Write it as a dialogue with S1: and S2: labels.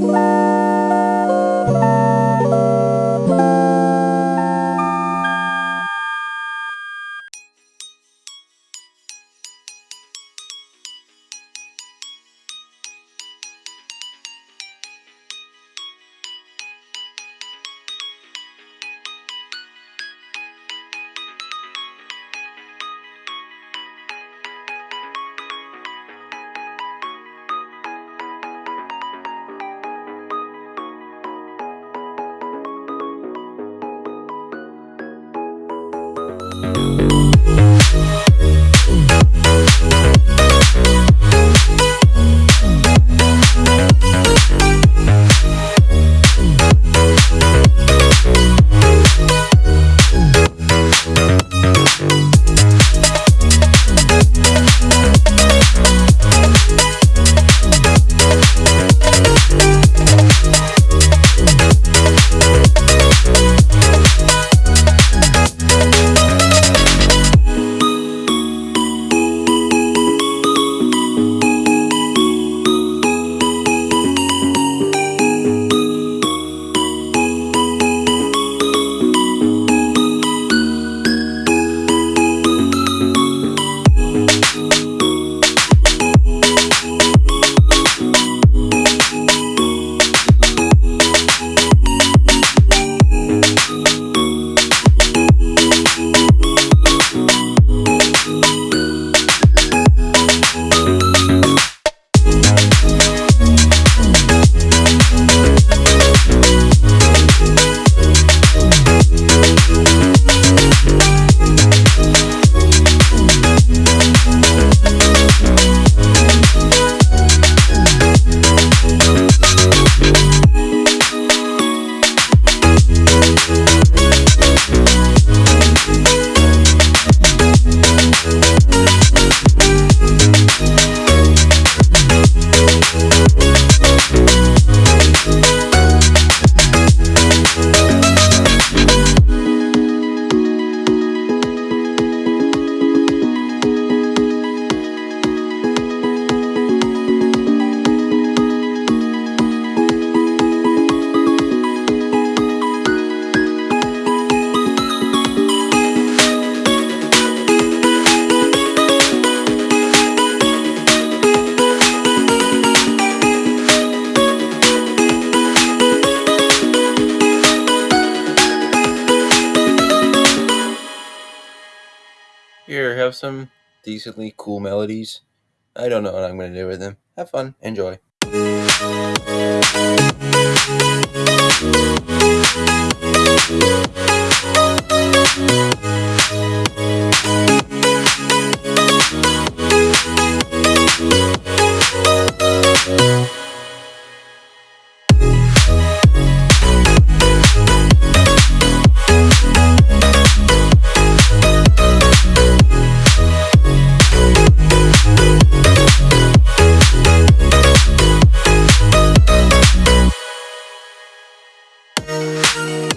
S1: Bye. Here, have some decently cool melodies. I don't know what I'm going to do with them. Have fun. Enjoy. Thank